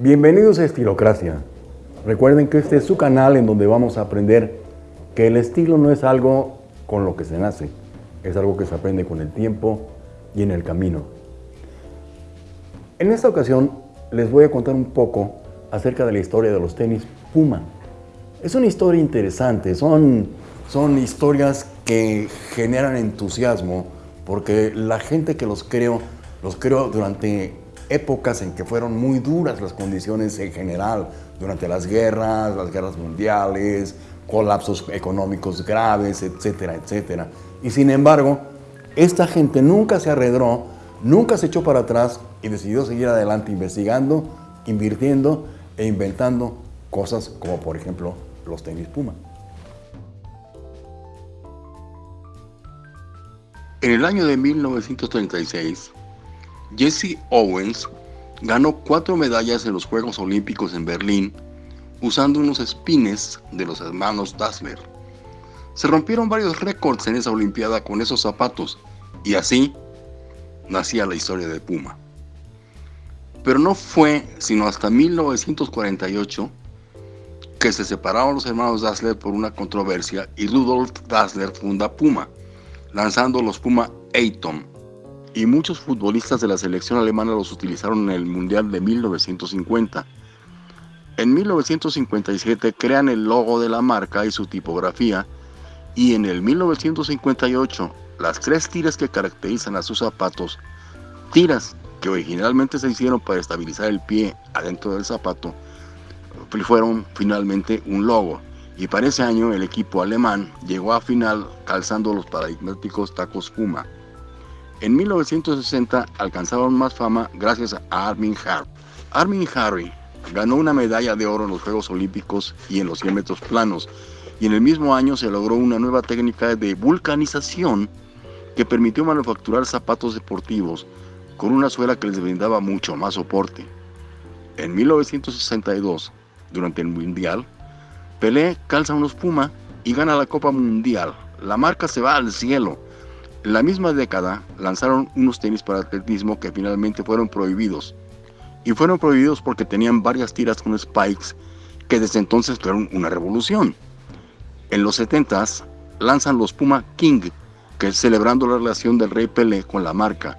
Bienvenidos a Estilocracia. Recuerden que este es su canal en donde vamos a aprender que el estilo no es algo con lo que se nace, es algo que se aprende con el tiempo y en el camino. En esta ocasión les voy a contar un poco acerca de la historia de los tenis Puma. Es una historia interesante, son, son historias que generan entusiasmo porque la gente que los creó, los creó durante épocas en que fueron muy duras las condiciones en general, durante las guerras, las guerras mundiales, colapsos económicos graves, etcétera, etcétera. Y sin embargo, esta gente nunca se arredró, nunca se echó para atrás y decidió seguir adelante investigando, invirtiendo e inventando cosas como por ejemplo los tenis Puma. En el año de 1936, Jesse Owens ganó cuatro medallas en los Juegos Olímpicos en Berlín usando unos espines de los hermanos Dassler. Se rompieron varios récords en esa Olimpiada con esos zapatos y así nacía la historia de Puma. Pero no fue sino hasta 1948 que se separaron los hermanos Dassler por una controversia y Rudolf Dassler funda Puma, lanzando los Puma Atom y muchos futbolistas de la selección alemana los utilizaron en el Mundial de 1950. En 1957 crean el logo de la marca y su tipografía y en el 1958 las tres tiras que caracterizan a sus zapatos, tiras que originalmente se hicieron para estabilizar el pie adentro del zapato, fueron finalmente un logo. Y para ese año el equipo alemán llegó a final calzando los paradigmáticos tacos Puma. En 1960 alcanzaron más fama gracias a Armin Harry. Armin Harry ganó una medalla de oro en los Juegos Olímpicos y en los 100 metros planos, y en el mismo año se logró una nueva técnica de vulcanización que permitió manufacturar zapatos deportivos con una suela que les brindaba mucho más soporte. En 1962, durante el Mundial, Pelé calza unos Puma y gana la Copa Mundial. La marca se va al cielo en la misma década lanzaron unos tenis para atletismo que finalmente fueron prohibidos. Y fueron prohibidos porque tenían varias tiras con spikes que desde entonces fueron una revolución. En los 70s lanzan los Puma King, que es celebrando la relación del rey Pelé con la marca.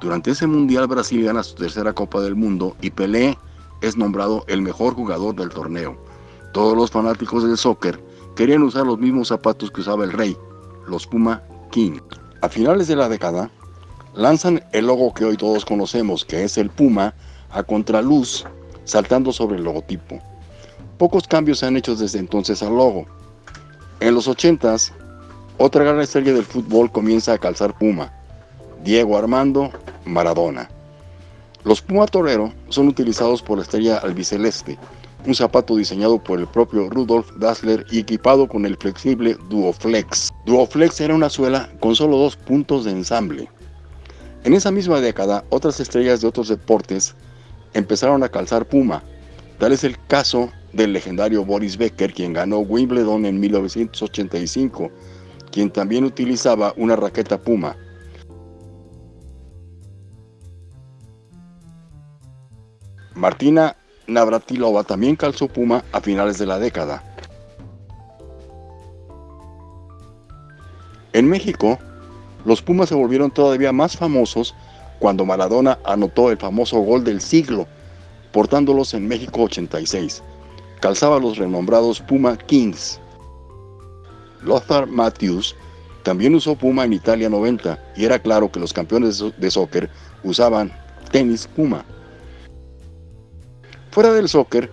Durante ese mundial Brasil gana su tercera Copa del Mundo y Pelé es nombrado el mejor jugador del torneo. Todos los fanáticos del soccer querían usar los mismos zapatos que usaba el rey, los Puma King. A finales de la década, lanzan el logo que hoy todos conocemos, que es el Puma, a contraluz, saltando sobre el logotipo. Pocos cambios se han hecho desde entonces al logo. En los 80s, otra gran estrella del fútbol comienza a calzar Puma, Diego Armando Maradona. Los Puma Torero son utilizados por la estrella albiceleste, un zapato diseñado por el propio Rudolf Dassler y equipado con el flexible Duoflex. Duoflex era una suela con solo dos puntos de ensamble. En esa misma década, otras estrellas de otros deportes empezaron a calzar Puma. Tal es el caso del legendario Boris Becker, quien ganó Wimbledon en 1985, quien también utilizaba una raqueta Puma. Martina Navratilova también calzó Puma a finales de la década. En México, los Pumas se volvieron todavía más famosos cuando Maradona anotó el famoso gol del siglo, portándolos en México 86. Calzaba los renombrados Puma Kings. Lothar Matthews también usó Puma en Italia 90 y era claro que los campeones de soccer usaban tenis Puma. Fuera del soccer,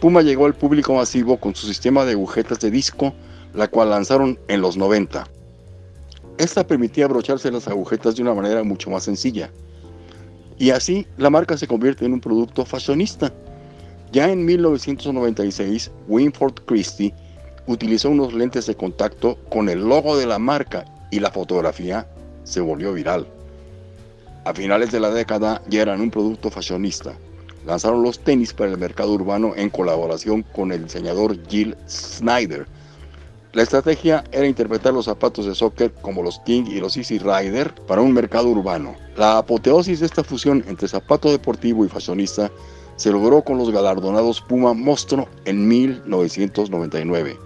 Puma llegó al público masivo con su sistema de agujetas de disco, la cual lanzaron en los 90. Esta permitía abrocharse las agujetas de una manera mucho más sencilla. Y así la marca se convierte en un producto fashionista. Ya en 1996, Winford Christie utilizó unos lentes de contacto con el logo de la marca y la fotografía se volvió viral. A finales de la década ya eran un producto fashionista lanzaron los tenis para el mercado urbano en colaboración con el diseñador Jill Snyder. La estrategia era interpretar los zapatos de soccer como los King y los Easy Rider para un mercado urbano. La apoteosis de esta fusión entre zapato deportivo y fashionista se logró con los galardonados Puma Monstruo en 1999.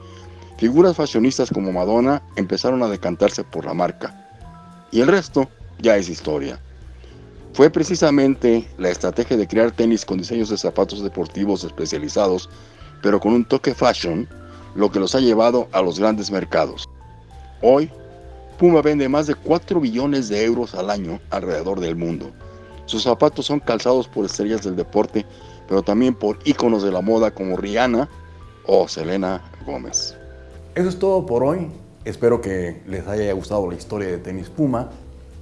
Figuras fashionistas como Madonna empezaron a decantarse por la marca. Y el resto ya es historia. Fue precisamente la estrategia de crear tenis con diseños de zapatos deportivos especializados, pero con un toque fashion, lo que los ha llevado a los grandes mercados. Hoy, Puma vende más de 4 billones de euros al año alrededor del mundo. Sus zapatos son calzados por estrellas del deporte, pero también por íconos de la moda como Rihanna o Selena Gómez. Eso es todo por hoy. Espero que les haya gustado la historia de Tenis Puma,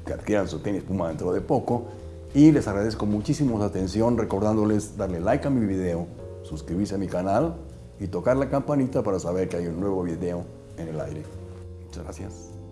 que adquieran su Tenis Puma dentro de poco. Y les agradezco muchísimo su atención, recordándoles darle like a mi video, suscribirse a mi canal y tocar la campanita para saber que hay un nuevo video en el aire. Muchas gracias.